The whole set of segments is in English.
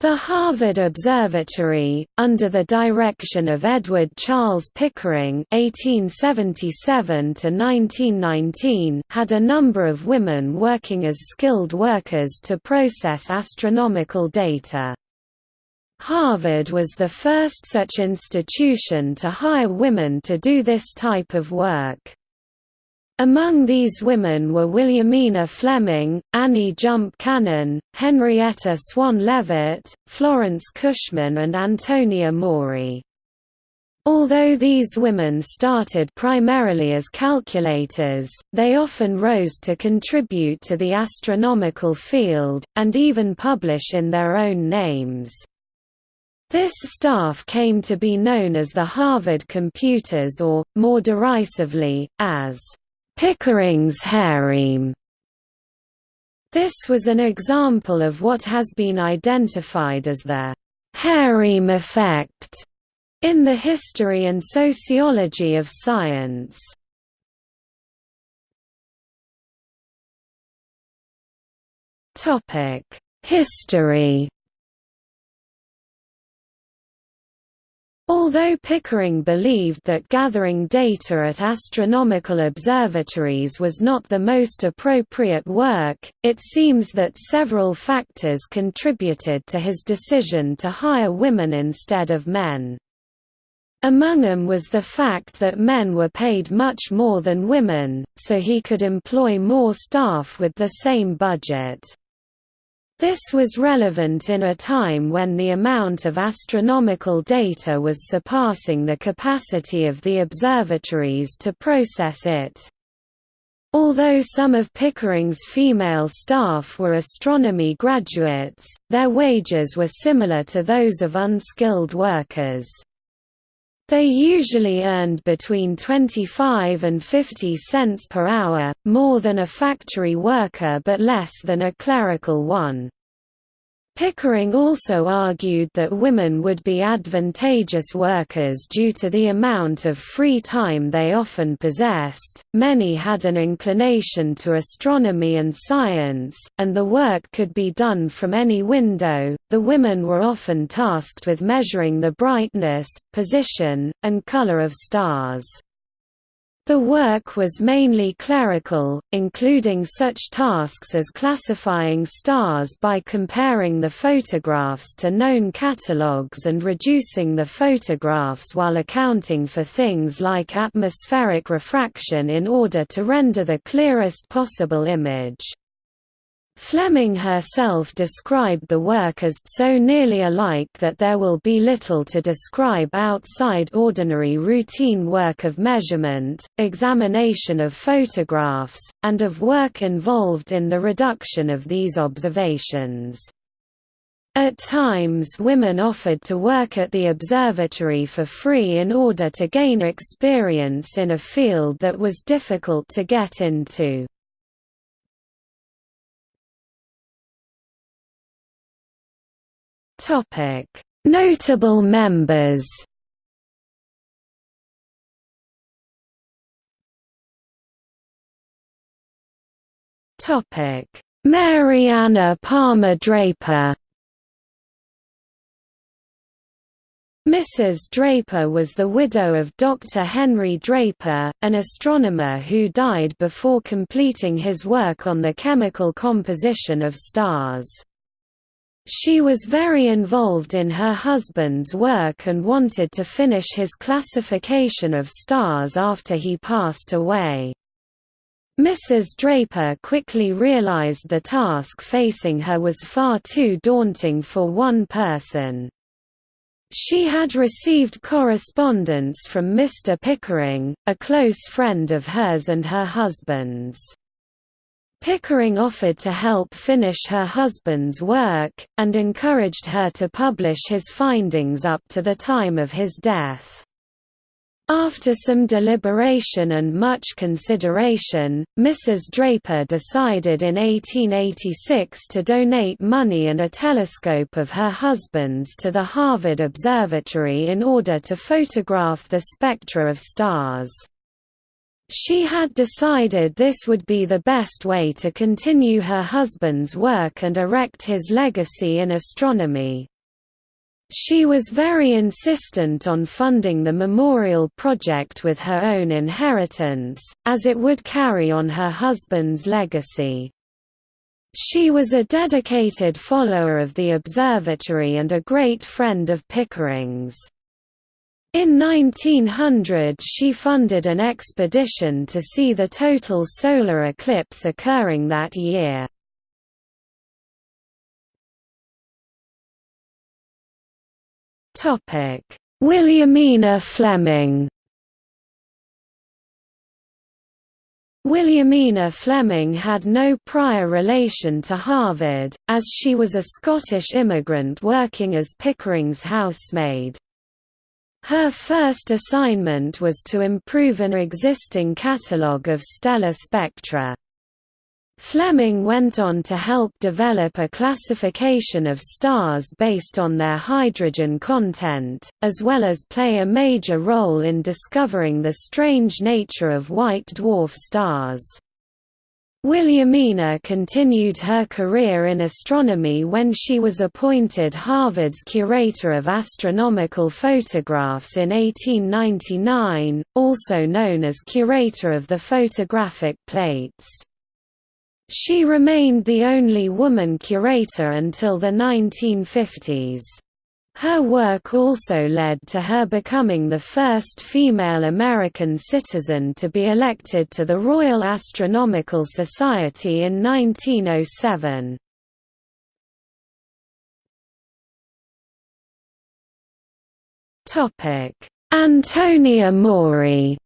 The Harvard Observatory, under the direction of Edward Charles Pickering (1877–1919), had a number of women working as skilled workers to process astronomical data. Harvard was the first such institution to hire women to do this type of work. Among these women were Williamina Fleming, Annie Jump Cannon, Henrietta Swan Leavitt, Florence Cushman and Antonia Maury. Although these women started primarily as calculators, they often rose to contribute to the astronomical field, and even publish in their own names. This staff came to be known as the Harvard Computers or, more derisively, as Pickering's harem. This was an example of what has been identified as the harem effect in the history and sociology of science. History Although Pickering believed that gathering data at astronomical observatories was not the most appropriate work, it seems that several factors contributed to his decision to hire women instead of men. Among them was the fact that men were paid much more than women, so he could employ more staff with the same budget. This was relevant in a time when the amount of astronomical data was surpassing the capacity of the observatories to process it. Although some of Pickering's female staff were astronomy graduates, their wages were similar to those of unskilled workers. They usually earned between 25 and 50 cents per hour, more than a factory worker but less than a clerical one. Pickering also argued that women would be advantageous workers due to the amount of free time they often possessed. Many had an inclination to astronomy and science, and the work could be done from any window. The women were often tasked with measuring the brightness, position, and color of stars. The work was mainly clerical, including such tasks as classifying stars by comparing the photographs to known catalogues and reducing the photographs while accounting for things like atmospheric refraction in order to render the clearest possible image. Fleming herself described the work as so nearly alike that there will be little to describe outside ordinary routine work of measurement, examination of photographs, and of work involved in the reduction of these observations. At times women offered to work at the observatory for free in order to gain experience in a field that was difficult to get into. Topic: Notable members. Topic: Mary Anna Palmer Draper. Mrs. Draper was the widow of Dr. Henry Draper, an astronomer who died before completing his work on the chemical composition of stars. She was very involved in her husband's work and wanted to finish his classification of stars after he passed away. Mrs. Draper quickly realized the task facing her was far too daunting for one person. She had received correspondence from Mr. Pickering, a close friend of hers and her husband's. Pickering offered to help finish her husband's work, and encouraged her to publish his findings up to the time of his death. After some deliberation and much consideration, Mrs. Draper decided in 1886 to donate money and a telescope of her husband's to the Harvard Observatory in order to photograph the spectra of stars. She had decided this would be the best way to continue her husband's work and erect his legacy in astronomy. She was very insistent on funding the memorial project with her own inheritance, as it would carry on her husband's legacy. She was a dedicated follower of the observatory and a great friend of Pickering's. In 1900 she funded an expedition to see the total solar eclipse occurring that year. Williamina Fleming Williamina Fleming had no prior relation to Harvard, as she was a Scottish immigrant working as Pickering's housemaid. Her first assignment was to improve an existing catalogue of stellar spectra. Fleming went on to help develop a classification of stars based on their hydrogen content, as well as play a major role in discovering the strange nature of white dwarf stars. Williamina continued her career in astronomy when she was appointed Harvard's Curator of Astronomical Photographs in 1899, also known as Curator of the Photographic Plates. She remained the only woman curator until the 1950s. Her work also led to her becoming the first female American citizen to be elected to the Royal Astronomical Society in 1907. Antonia Maury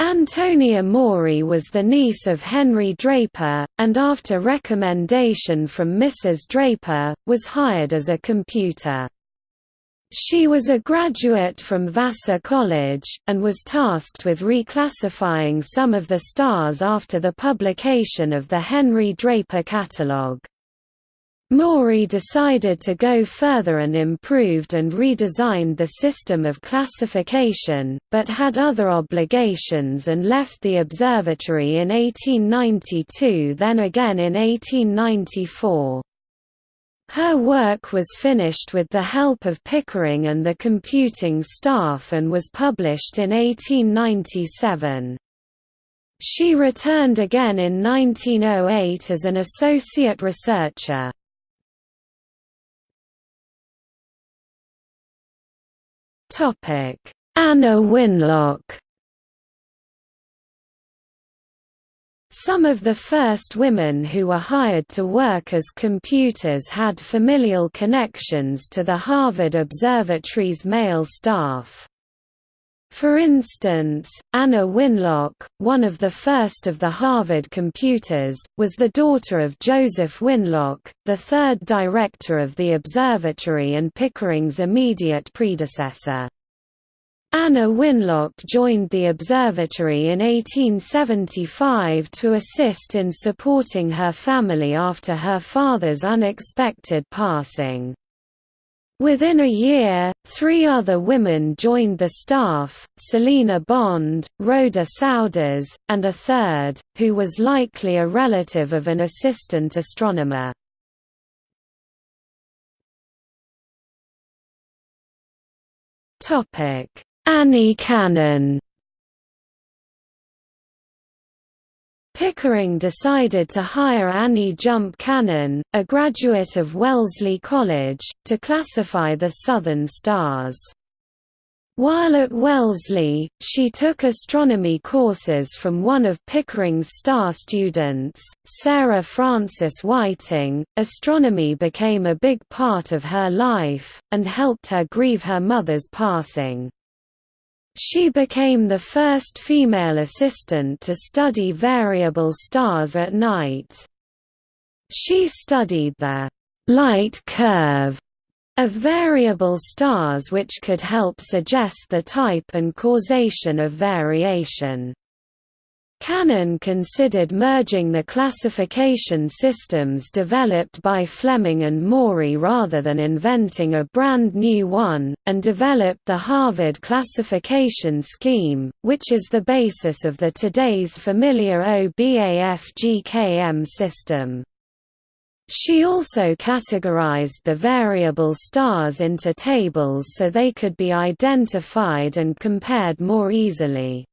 Antonia Maury was the niece of Henry Draper, and after recommendation from Mrs. Draper, was hired as a computer. She was a graduate from Vassar College, and was tasked with reclassifying some of the stars after the publication of the Henry Draper catalogue. Maury decided to go further and improved and redesigned the system of classification, but had other obligations and left the observatory in 1892 then again in 1894. Her work was finished with the help of Pickering and the computing staff and was published in 1897. She returned again in 1908 as an associate researcher. Anna Winlock. Some of the first women who were hired to work as computers had familial connections to the Harvard Observatory's male staff. For instance, Anna Winlock, one of the first of the Harvard computers, was the daughter of Joseph Winlock, the third director of the observatory and Pickering's immediate predecessor. Anna Winlock joined the observatory in 1875 to assist in supporting her family after her father's unexpected passing. Within a year, three other women joined the staff, Selina Bond, Rhoda Souders, and a third, who was likely a relative of an assistant astronomer. Annie Cannon Pickering decided to hire Annie Jump Cannon, a graduate of Wellesley College, to classify the southern stars. While at Wellesley, she took astronomy courses from one of Pickering's star students, Sarah Frances Whiting. Astronomy became a big part of her life, and helped her grieve her mother's passing. She became the first female assistant to study variable stars at night. She studied the light curve of variable stars which could help suggest the type and causation of variation. Cannon considered merging the classification systems developed by Fleming and Maury rather than inventing a brand new one, and developed the Harvard classification scheme, which is the basis of the today's familiar OBAF-GKM system. She also categorized the variable stars into tables so they could be identified and compared more easily.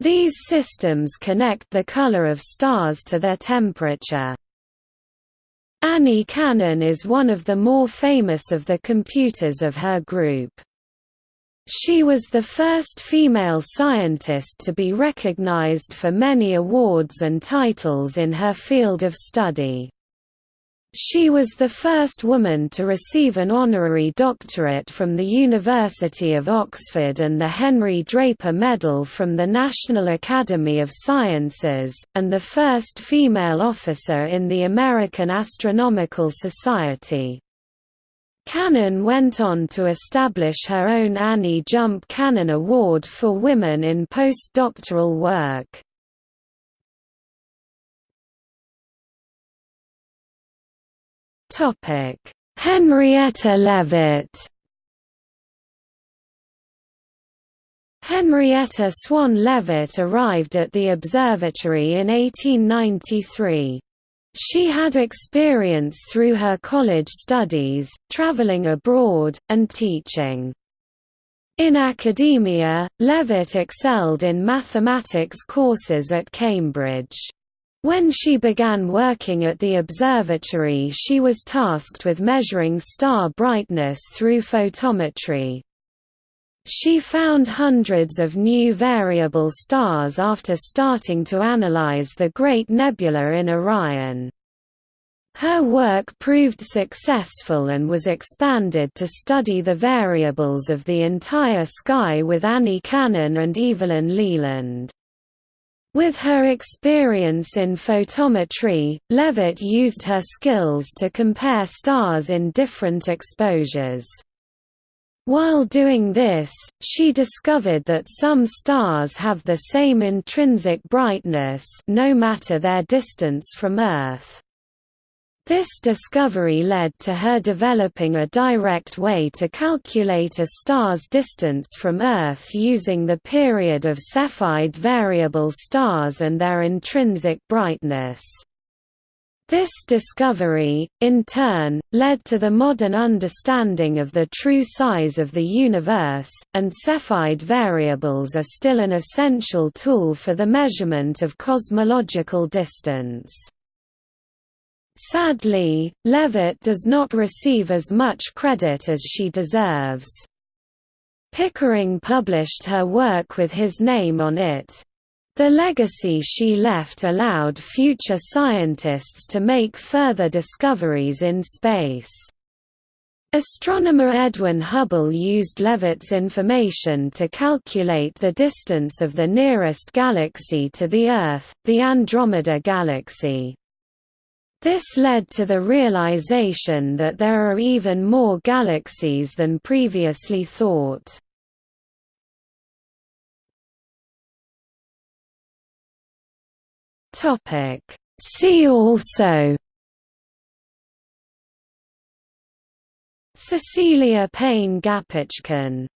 These systems connect the color of stars to their temperature. Annie Cannon is one of the more famous of the computers of her group. She was the first female scientist to be recognized for many awards and titles in her field of study. She was the first woman to receive an honorary doctorate from the University of Oxford and the Henry Draper Medal from the National Academy of Sciences, and the first female officer in the American Astronomical Society. Cannon went on to establish her own Annie Jump Cannon Award for women in postdoctoral work. Henrietta Leavitt. Henrietta Swan Leavitt arrived at the observatory in 1893. She had experience through her college studies, traveling abroad, and teaching. In academia, Leavitt excelled in mathematics courses at Cambridge. When she began working at the observatory she was tasked with measuring star brightness through photometry. She found hundreds of new variable stars after starting to analyze the Great Nebula in Orion. Her work proved successful and was expanded to study the variables of the entire sky with Annie Cannon and Evelyn Leland. With her experience in photometry, Leavitt used her skills to compare stars in different exposures. While doing this, she discovered that some stars have the same intrinsic brightness no matter their distance from Earth. This discovery led to her developing a direct way to calculate a star's distance from Earth using the period of Cepheid variable stars and their intrinsic brightness. This discovery, in turn, led to the modern understanding of the true size of the universe, and Cepheid variables are still an essential tool for the measurement of cosmological distance. Sadly, Leavitt does not receive as much credit as she deserves. Pickering published her work with his name on it. The legacy she left allowed future scientists to make further discoveries in space. Astronomer Edwin Hubble used Leavitt's information to calculate the distance of the nearest galaxy to the Earth, the Andromeda Galaxy. This led to the realization that there are even more galaxies than previously thought. See also Cecilia Payne-Gaposchkin